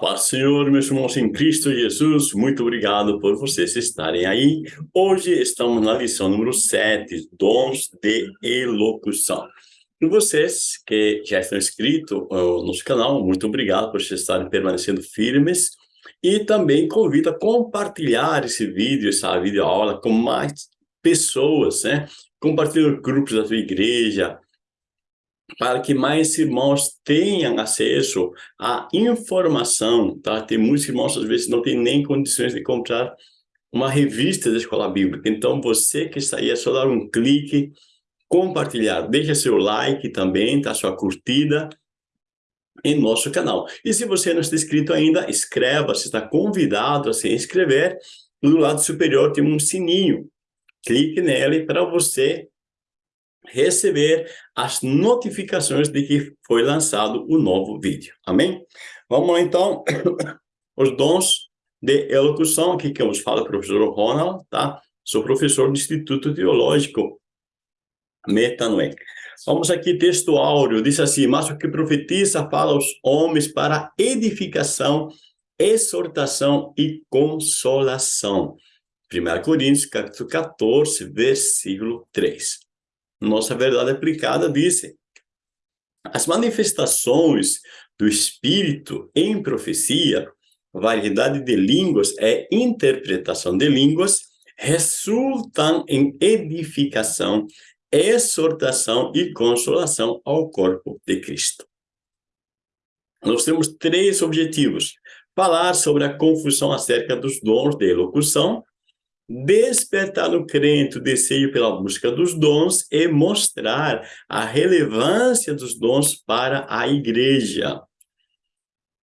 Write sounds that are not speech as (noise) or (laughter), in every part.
paz, Senhor, meus irmãos em Cristo Jesus, muito obrigado por vocês estarem aí. Hoje estamos na lição número 7, dons de elocução. E vocês que já estão inscritos no nosso canal, muito obrigado por estarem permanecendo firmes. E também convido a compartilhar esse vídeo, essa videoaula com mais pessoas, né? Compartilhe grupos da sua igreja, para que mais irmãos tenham acesso à informação, tá? Tem muitos irmãos, às vezes, não têm nem condições de comprar uma revista da Escola Bíblica. Então, você que está aí, é só dar um clique, compartilhar, deixa seu like também, tá? Sua curtida em nosso canal. E se você não está inscrito ainda, inscreva-se, está convidado a se inscrever. Do lado superior tem um sininho. Clique nele para você receber as notificações de que foi lançado o novo vídeo. Amém? Vamos lá, então. (coughs) Os dons de elocução, aqui que eu vos falo, professor Ronald, tá? Sou professor do Instituto Teológico Metanoé. Vamos aqui, texto áureo, diz assim, mas o que profetiza fala aos homens para edificação, exortação e consolação. 1 Coríntios, capítulo 14, versículo 3 nossa verdade aplicada disse, as manifestações do Espírito em profecia, variedade de línguas é interpretação de línguas, resultam em edificação, exortação e consolação ao corpo de Cristo. Nós temos três objetivos. Falar sobre a confusão acerca dos dons de elocução, despertar no crente o desejo pela busca dos dons e mostrar a relevância dos dons para a igreja.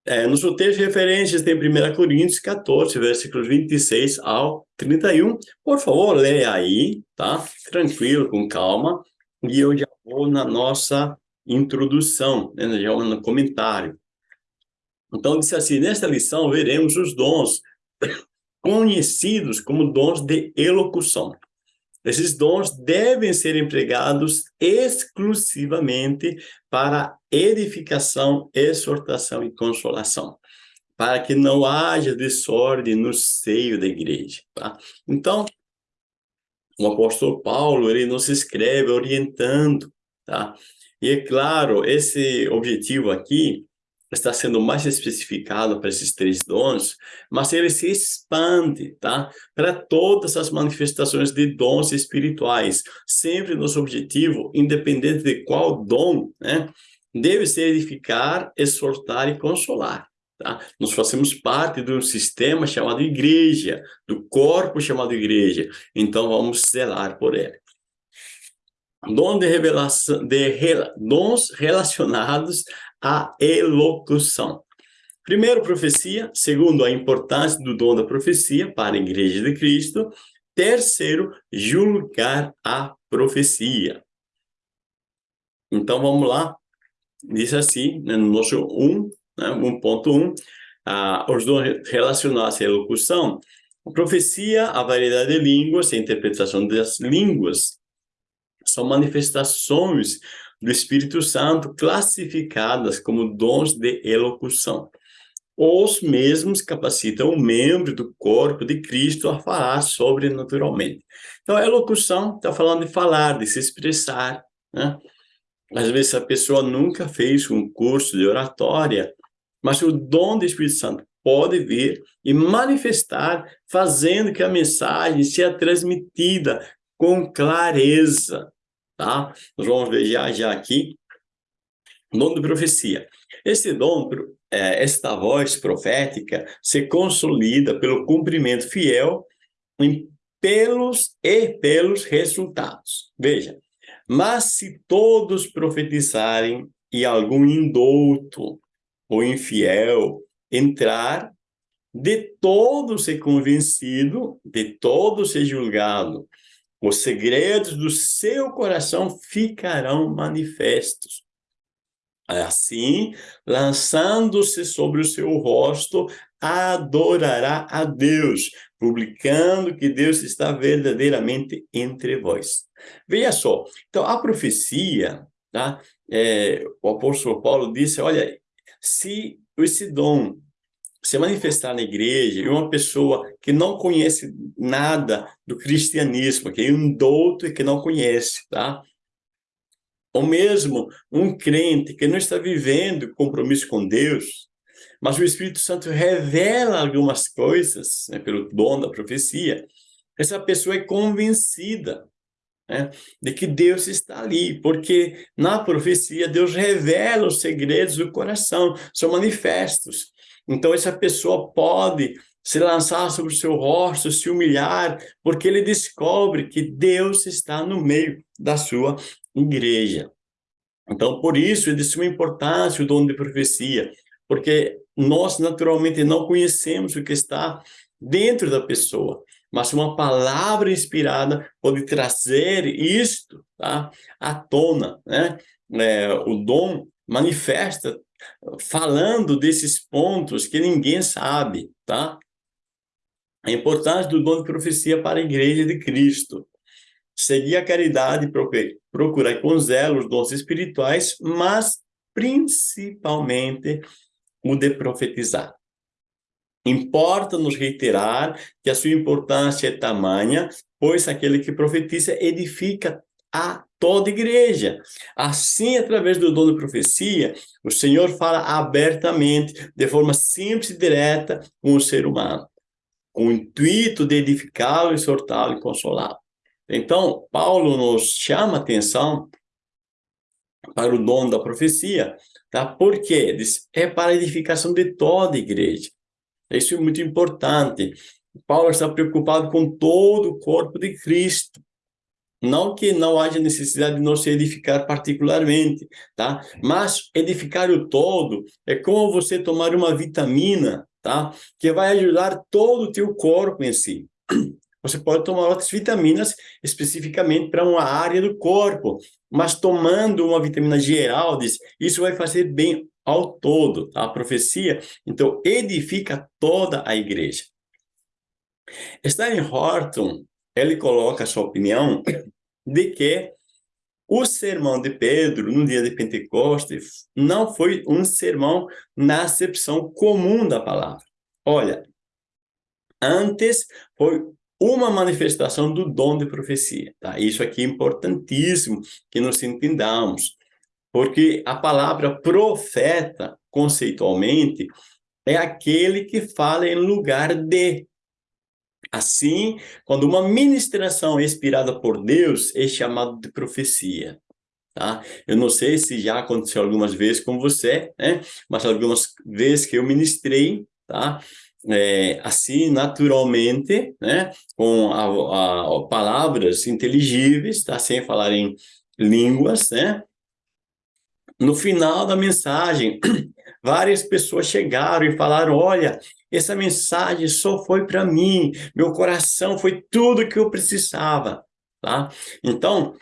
É, nos roteiros referências tem 1 Coríntios 14, versículos 26 ao 31. Por favor, leia aí, tá? Tranquilo, com calma. E eu já vou na nossa introdução, né? já vou no comentário. Então, disse assim, nesta lição veremos os dons conhecidos como dons de elocução. Esses dons devem ser empregados exclusivamente para edificação, exortação e consolação, para que não haja desordem no seio da igreja. Tá? Então, o apóstolo Paulo, ele nos escreve orientando, tá? E é claro, esse objetivo aqui está sendo mais especificado para esses três dons, mas ele se expande, tá? Para todas as manifestações de dons espirituais. Sempre nosso objetivo, independente de qual dom, né? Deve ser edificar, exortar e consolar. Tá? Nós fazemos parte de um sistema chamado igreja, do corpo chamado igreja. Então, vamos zelar por ele. Dom de revelação, de, dons relacionados a elocução. Primeiro, profecia. Segundo, a importância do dom da profecia para a Igreja de Cristo. Terceiro, julgar a profecia. Então, vamos lá. Diz assim, né, no nosso 1, né, 1.1, ah, os dons relacionados à elocução. A profecia, a variedade de línguas, a interpretação das línguas, são manifestações do Espírito Santo classificadas como dons de elocução. Os mesmos capacitam o membro do corpo de Cristo a falar sobrenaturalmente. Então, a elocução está falando de falar, de se expressar, né? Às vezes a pessoa nunca fez um curso de oratória, mas o dom do Espírito Santo pode vir e manifestar, fazendo que a mensagem seja transmitida com clareza, tá? Nós vamos ver já, já aqui, dom de profecia. Esse dom, é, esta voz profética, se consolida pelo cumprimento fiel em pelos e pelos resultados. Veja, mas se todos profetizarem e algum indouto ou infiel entrar, de todo ser convencido, de todo ser julgado, os segredos do seu coração ficarão manifestos. Assim, lançando-se sobre o seu rosto, adorará a Deus, publicando que Deus está verdadeiramente entre vós. Veja só, então a profecia, tá? É, o apóstolo Paulo disse, olha, se esse dom se manifestar na igreja e uma pessoa que não conhece nada do cristianismo, que é um douto que não conhece, tá? Ou mesmo um crente que não está vivendo compromisso com Deus, mas o Espírito Santo revela algumas coisas né, pelo dom da profecia, essa pessoa é convencida né, de que Deus está ali, porque na profecia Deus revela os segredos do coração, são manifestos. Então essa pessoa pode se lançar sobre o seu rosto, se humilhar, porque ele descobre que Deus está no meio da sua igreja. Então, por isso, é de suma importância o dom de profecia, porque nós naturalmente não conhecemos o que está dentro da pessoa, mas uma palavra inspirada pode trazer isto tá, à tona, né? É, o dom manifesta falando desses pontos que ninguém sabe, tá? A importância do dom de profecia para a igreja de Cristo. Seguir a caridade, procurar com zelo os dons espirituais, mas principalmente o de profetizar. Importa-nos reiterar que a sua importância é tamanha, pois aquele que profetiza edifica a toda igreja. Assim, através do dom de profecia, o Senhor fala abertamente, de forma simples e direta com o ser humano, com o intuito de edificá-lo, exortá-lo e consolá-lo. Então, Paulo nos chama a atenção para o dom da profecia, tá? Por quê? É para a edificação de toda a igreja. Isso é muito importante. Paulo está preocupado com todo o corpo de Cristo. Não que não haja necessidade de se edificar particularmente, tá? Mas edificar o todo é como você tomar uma vitamina, tá? Que vai ajudar todo o teu corpo em si. (clears throat) Você pode tomar outras vitaminas especificamente para uma área do corpo, mas tomando uma vitamina geral, isso vai fazer bem ao todo, tá? a profecia, então edifica toda a igreja. Stanley Horton, ele coloca a sua opinião de que o sermão de Pedro, no dia de Pentecostes, não foi um sermão na acepção comum da palavra. Olha, antes foi uma manifestação do dom de profecia. Tá? Isso aqui é importantíssimo que nós entendamos, porque a palavra profeta, conceitualmente, é aquele que fala em lugar de. Assim, quando uma ministração é inspirada por Deus, é chamado de profecia. Tá? Eu não sei se já aconteceu algumas vezes com você, né? mas algumas vezes que eu ministrei, tá? é, assim, naturalmente, né, com a, a, palavras inteligíveis, tá, sem falar em línguas, né, no final da mensagem, (clears throat) várias pessoas chegaram e falaram, olha, essa mensagem só foi para mim, meu coração foi tudo que eu precisava, tá? Então,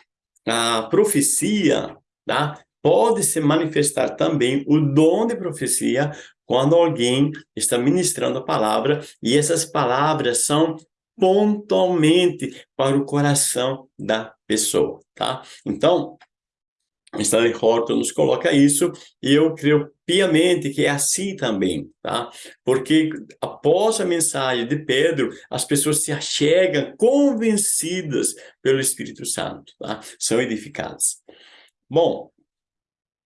a profecia, tá? Pode se manifestar também o dom de profecia quando alguém está ministrando a palavra e essas palavras são pontualmente para o coração da pessoa, tá? Então, Stanley Horton nos coloca isso e eu creio piamente que é assim também, tá? Porque após a mensagem de Pedro, as pessoas se achegam convencidas pelo Espírito Santo, tá? São edificadas. Bom,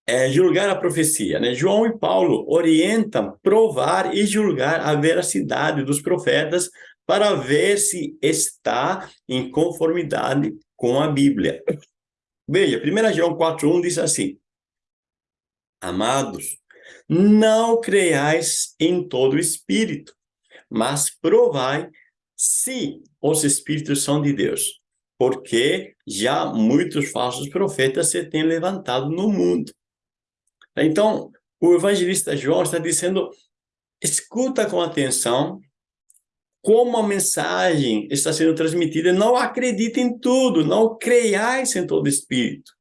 é, julgar a profecia. Né? João e Paulo orientam provar e julgar a veracidade dos profetas para ver se está em conformidade com a Bíblia. Veja, 1 João 4,1 diz assim, Amados, não creiais em todo espírito, mas provai se os espíritos são de Deus, porque já muitos falsos profetas se têm levantado no mundo. Então, o evangelista João está dizendo, escuta com atenção como a mensagem está sendo transmitida, não acredite em tudo, não creiais em todo espírito.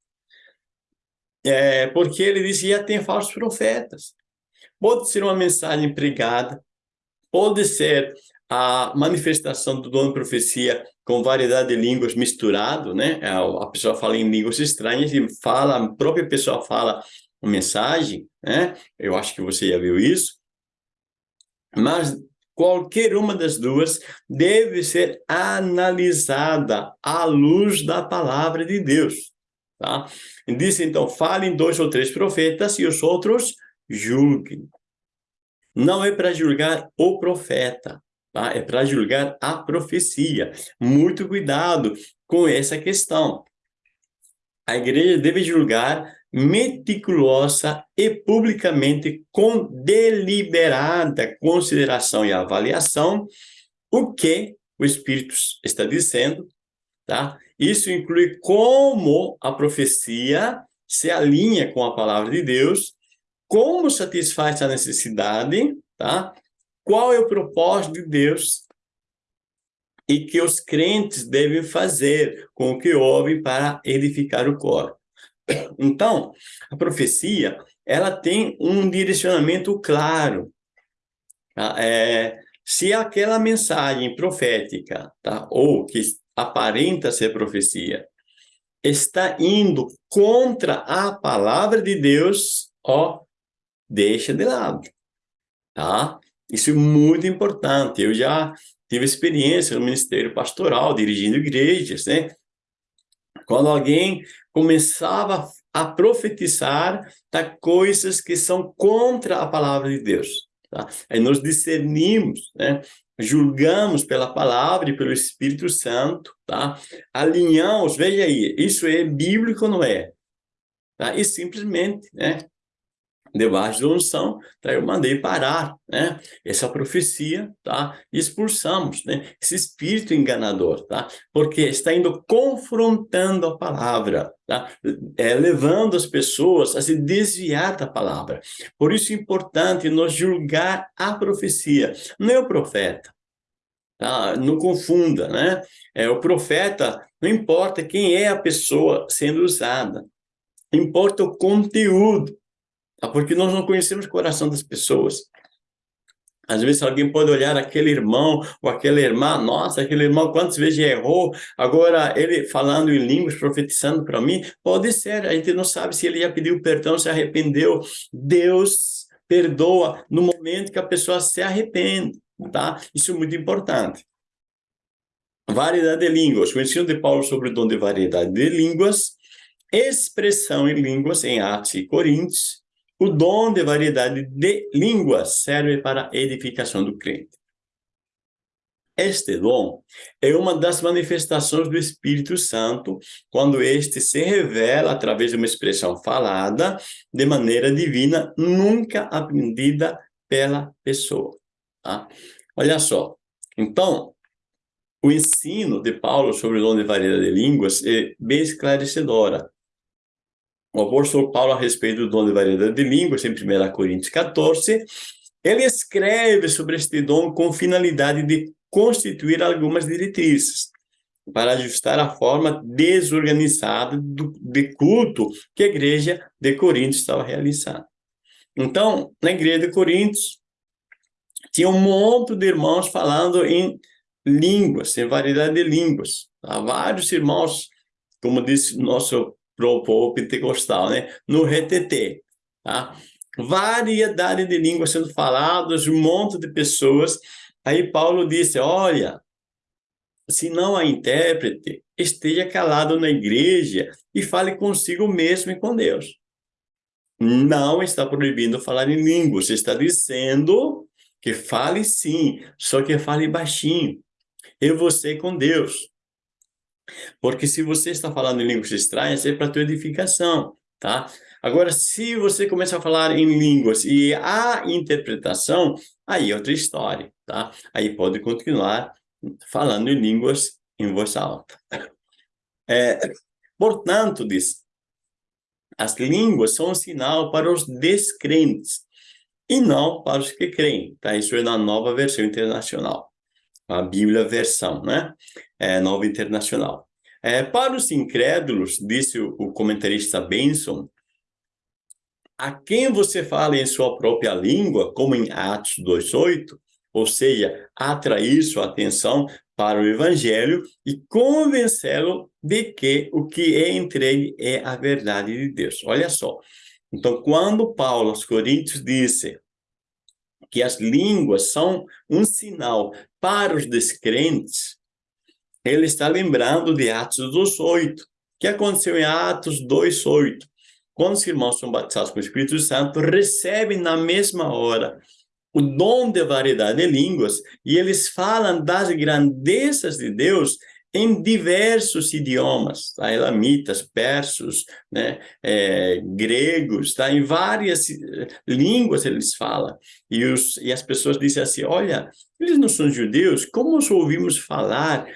É, porque ele diz que já tem falsos profetas. Pode ser uma mensagem pregada, pode ser a manifestação do dom de profecia com variedade de línguas misturado, né? A pessoa fala em línguas estranhas e fala, a própria pessoa fala uma mensagem, né? Eu acho que você já viu isso. Mas qualquer uma das duas deve ser analisada à luz da palavra de Deus. Tá? Diz então, falem dois ou três profetas e os outros julguem. Não é para julgar o profeta, tá? é para julgar a profecia. Muito cuidado com essa questão. A igreja deve julgar meticulosa e publicamente com deliberada consideração e avaliação o que o Espírito está dizendo, tá? Isso inclui como a profecia se alinha com a palavra de Deus, como satisfaz a necessidade, tá? Qual é o propósito de Deus e que os crentes devem fazer com o que ouvem para edificar o corpo. Então, a profecia, ela tem um direcionamento claro. Tá? É, se aquela mensagem profética, tá? ou que aparenta ser profecia, está indo contra a palavra de Deus, ó, deixa de lado, tá? Isso é muito importante. Eu já tive experiência no ministério pastoral, dirigindo igrejas, né? Quando alguém começava a profetizar tá, coisas que são contra a palavra de Deus. Tá? Aí nós discernimos, né? julgamos pela palavra e pelo Espírito Santo, tá? alinhamos, veja aí, isso é bíblico ou não é? Tá? E simplesmente né? Debaixo da unção, tá? eu mandei parar, né? Essa profecia, tá? Expulsamos, né? Esse espírito enganador, tá? Porque está indo confrontando a palavra, tá? É, levando as pessoas a se desviar da palavra. Por isso é importante nós julgar a profecia, não é o profeta, tá? Não confunda, né? É o profeta, não importa quem é a pessoa sendo usada, importa o conteúdo? Porque nós não conhecemos o coração das pessoas. Às vezes alguém pode olhar aquele irmão ou aquela irmã, nossa, aquele irmão quantas vezes errou, agora ele falando em línguas, profetizando para mim, pode ser, a gente não sabe se ele já pediu perdão, se arrependeu. Deus perdoa no momento que a pessoa se arrepende, tá? Isso é muito importante. Variedade de línguas, o ensino de Paulo sobre o dom de variedade de línguas, expressão em línguas em Atos e Coríntios, o dom de variedade de línguas serve para a edificação do crente. Este dom é uma das manifestações do Espírito Santo, quando este se revela através de uma expressão falada de maneira divina, nunca aprendida pela pessoa. Tá? Olha só, então, o ensino de Paulo sobre o dom de variedade de línguas é bem esclarecedora o apóstolo Paulo, a respeito do dom de variedade de línguas, em 1 Coríntios 14, ele escreve sobre este dom com finalidade de constituir algumas diretrizes para ajustar a forma desorganizada do, de culto que a igreja de Coríntios estava realizando. Então, na igreja de Coríntios, tinha um monte de irmãos falando em línguas, em variedade de línguas. Há vários irmãos, como disse nosso povo pentecostal, né? No RTT, tá? Variedade de línguas sendo faladas, um monte de pessoas. Aí Paulo disse, olha, se não há intérprete, esteja calado na igreja e fale consigo mesmo e com Deus. Não está proibindo falar em línguas, está dizendo que fale sim, só que fale baixinho. Eu você com Deus. Porque se você está falando em línguas estranhas, é para tua edificação, tá? Agora, se você começa a falar em línguas e a interpretação, aí é outra história, tá? Aí pode continuar falando em línguas em voz alta. É, portanto, diz, as línguas são um sinal para os descrentes e não para os que creem, tá? Isso é na nova versão internacional a Bíblia versão, né? É, nova internacional. É, para os incrédulos, disse o, o comentarista Benson, a quem você fala em sua própria língua, como em Atos 2,8, ou seja, atrair sua atenção para o evangelho e convencê-lo de que o que é entregue é a verdade de Deus. Olha só. Então, quando Paulo aos Coríntios disse que as línguas são um sinal para os descrentes, ele está lembrando de Atos 2,8, que aconteceu em Atos 2,8. Quando os irmãos são batizados com o Espírito Santo, recebem na mesma hora o dom de variedade de línguas, e eles falam das grandezas de Deus em diversos idiomas, tá? elamitas, persos, né? É, gregos, tá? em várias eh, línguas eles falam. E, os, e as pessoas dizem assim, olha, eles não são judeus, como nós ouvimos falar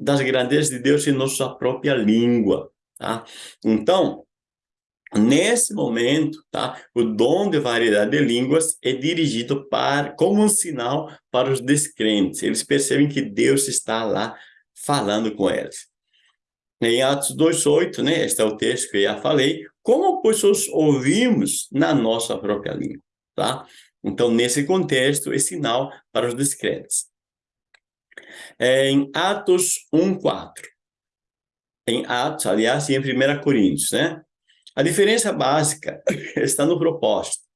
das grandezas de Deus em nossa própria língua? Tá? Então, Nesse momento, tá? O dom de variedade de línguas é dirigido para como um sinal para os descrentes. Eles percebem que Deus está lá falando com eles. Em Atos 2,8, né, este é o texto que eu já falei, como, pois, os ouvimos na nossa própria língua, tá? Então, nesse contexto, é sinal para os discretos. Em Atos 1,4, em Atos, aliás, e em 1 Coríntios, né? A diferença básica (laughs) está no propósito.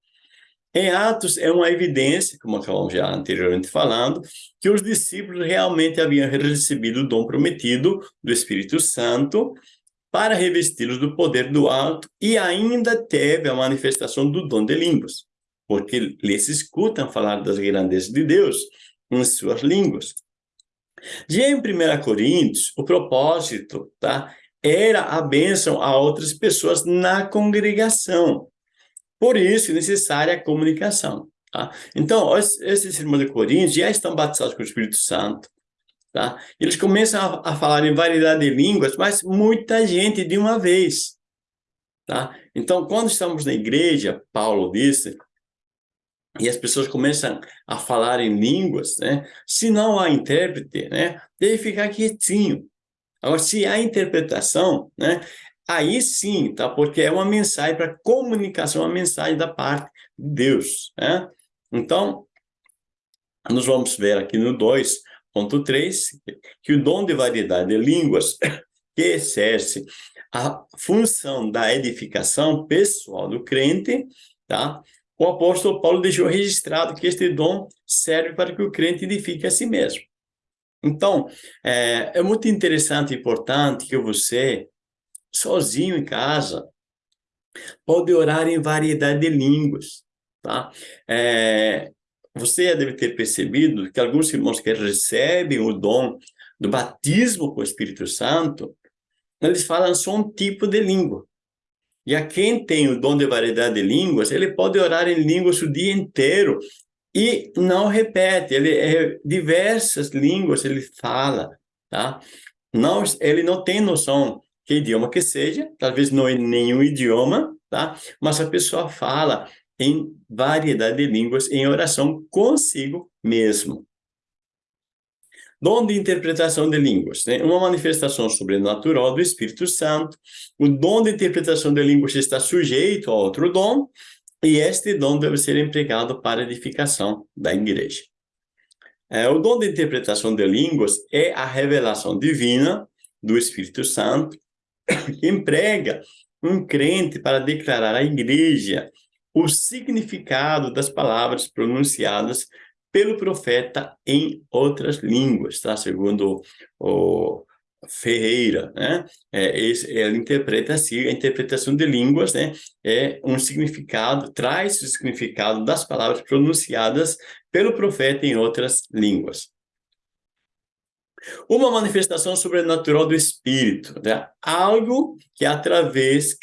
Em Atos, é uma evidência, como acabamos já anteriormente falando, que os discípulos realmente haviam recebido o dom prometido do Espírito Santo para revesti-los do poder do alto e ainda teve a manifestação do dom de línguas, porque eles escutam falar das grandezas de Deus em suas línguas. Já em 1 Coríntios, o propósito tá, era a bênção a outras pessoas na congregação. Por isso, é necessária a comunicação. Tá? Então, esses irmãos de Coríntios já estão batizados com o Espírito Santo. Tá? Eles começam a, a falar em variedade de línguas, mas muita gente de uma vez. Tá? Então, quando estamos na igreja, Paulo disse, e as pessoas começam a falar em línguas, né? se não há intérprete, né? deve ficar quietinho. Agora, se há interpretação, né? Aí sim, tá? Porque é uma mensagem para comunicação, uma mensagem da parte de Deus, né? Então, nós vamos ver aqui no 2.3 que o dom de variedade de línguas (coughs) que exerce a função da edificação pessoal do crente, tá? O apóstolo Paulo deixou registrado que este dom serve para que o crente edifique a si mesmo. Então, é, é muito interessante e importante que você sozinho em casa, pode orar em variedade de línguas, tá? É, você deve ter percebido que alguns irmãos que recebem o dom do batismo com o Espírito Santo, eles falam só um tipo de língua. E a quem tem o dom de variedade de línguas, ele pode orar em línguas o dia inteiro e não repete, ele é diversas línguas ele fala, tá? Não, ele não tem noção que idioma que seja, talvez não é nenhum idioma, tá? Mas a pessoa fala em variedade de línguas em oração consigo mesmo. Dom de interpretação de línguas, né? uma manifestação sobrenatural do Espírito Santo. O dom de interpretação de línguas está sujeito a outro dom, e este dom deve ser empregado para edificação da igreja. É, o dom de interpretação de línguas é a revelação divina do Espírito Santo (coughs) emprega um crente para declarar à igreja o significado das palavras pronunciadas pelo profeta em outras línguas, tá? Segundo o Ferreira, né? É, esse, ele interpreta assim, a interpretação de línguas, né? É um significado, traz o significado das palavras pronunciadas pelo profeta em outras línguas. Uma manifestação sobrenatural do Espírito, né? algo que através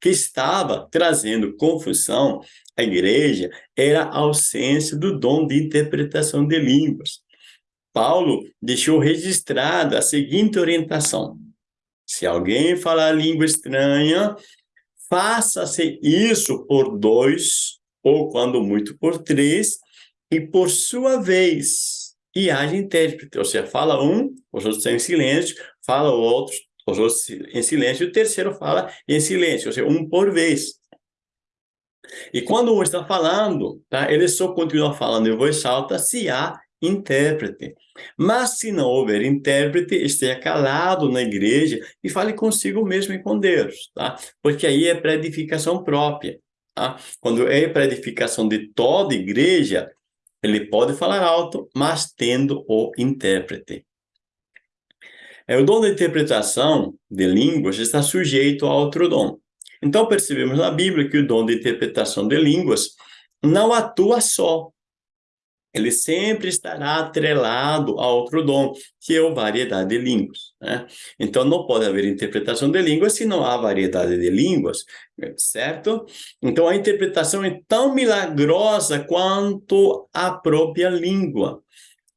que estava trazendo confusão à igreja era a ausência do dom de interpretação de línguas. Paulo deixou registrada a seguinte orientação: se alguém falar língua estranha, faça-se isso por dois, ou quando muito por três, e por sua vez e haja intérprete, ou seja, fala um, os outros estão em silêncio, fala o outro, os outros em silêncio, e o terceiro fala em silêncio, ou seja, um por vez. E quando um está falando, tá, ele só continua falando em voz alta se há intérprete. Mas se não houver intérprete, esteja calado na igreja e fale consigo mesmo e com Deus, tá? Porque aí é para edificação própria, tá? Quando é para edificação de toda igreja, Ele pode falar alto, mas tendo o intérprete. É, o dom de interpretação de línguas está sujeito a outro dom. Então, percebemos na Bíblia que o dom de interpretação de línguas não atua só. Ele sempre estará atrelado a outro dom, que é a variedade de línguas. Né? Então, não pode haver interpretação de línguas se não há variedade de línguas, certo? Então, a interpretação é tão milagrosa quanto a própria língua.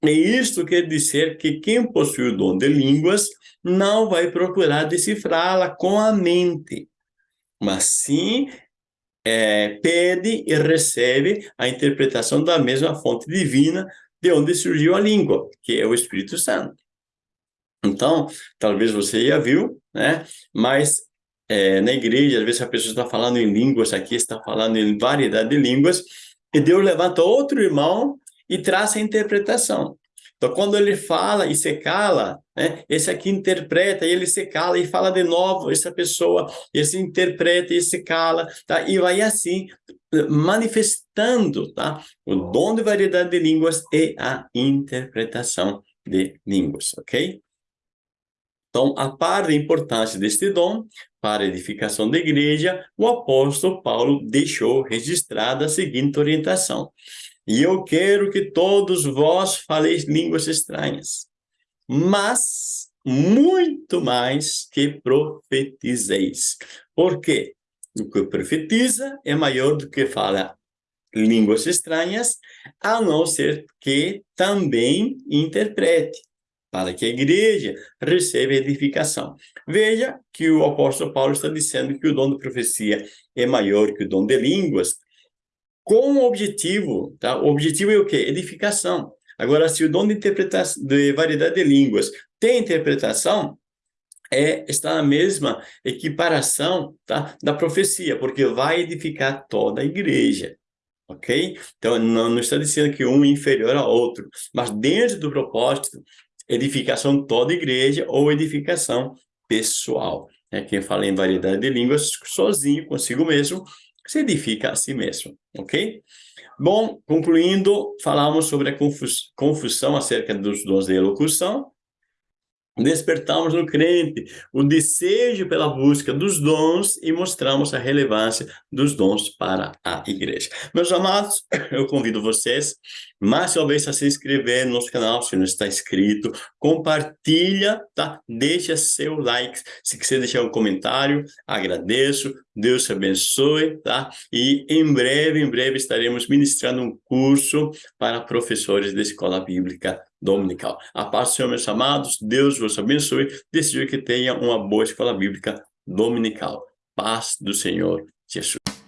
E isto quer dizer que quem possui o dom de línguas não vai procurar decifrá-la com a mente, mas sim é, pede e recebe a interpretação da mesma fonte divina de onde surgiu a língua, que é o Espírito Santo. Então, talvez você já viu, né? Mas é, na igreja, às vezes a pessoa está falando em línguas, aqui está falando em variedade de línguas, e Deus levanta outro irmão e traz a interpretação. Então, quando ele fala e se cala, né, esse aqui interpreta e ele se cala e fala de novo, essa pessoa, esse interpreta e se cala, tá? E vai assim, manifestando, tá? O dom de variedade de línguas e a interpretação de línguas, ok? Então, a par da importância deste dom para a edificação da igreja, o apóstolo Paulo deixou registrada a seguinte orientação. E eu quero que todos vós faleis línguas estranhas, mas muito mais que profetizeis. Por quê? O que profetiza é maior do que fala línguas estranhas, a não ser que também interprete, para que a igreja receba edificação. Veja que o apóstolo Paulo está dizendo que o dom de profecia é maior que o dom de línguas, com o objetivo, tá? O objetivo é o quê? Edificação. Agora, se o dom de interpretação, de variedade de línguas tem interpretação, é, está na mesma equiparação tá? da profecia, porque vai edificar toda a igreja, ok? Então, não, não está dizendo que um é inferior ao outro, mas dentro do propósito, edificação toda a igreja ou edificação pessoal. É quem fala em variedade de línguas sozinho, consigo mesmo, se edifica a si mesmo, ok? Bom, concluindo, falamos sobre a confus confusão acerca dos dons de elocução, despertamos no crente o desejo pela busca dos dons e mostramos a relevância dos dons para a igreja. Meus amados, (coughs) eu convido vocês mais uma vez a se inscrever no nosso canal, se não está inscrito, compartilha, tá? Deixa seu like, se quiser deixar um comentário, agradeço, Deus te abençoe, tá? E em breve, em breve estaremos ministrando um curso para professores da Escola Bíblica dominical. A paz do Senhor, meus amados, Deus vos abençoe, desejo que tenha uma boa escola bíblica dominical. Paz do Senhor Jesus.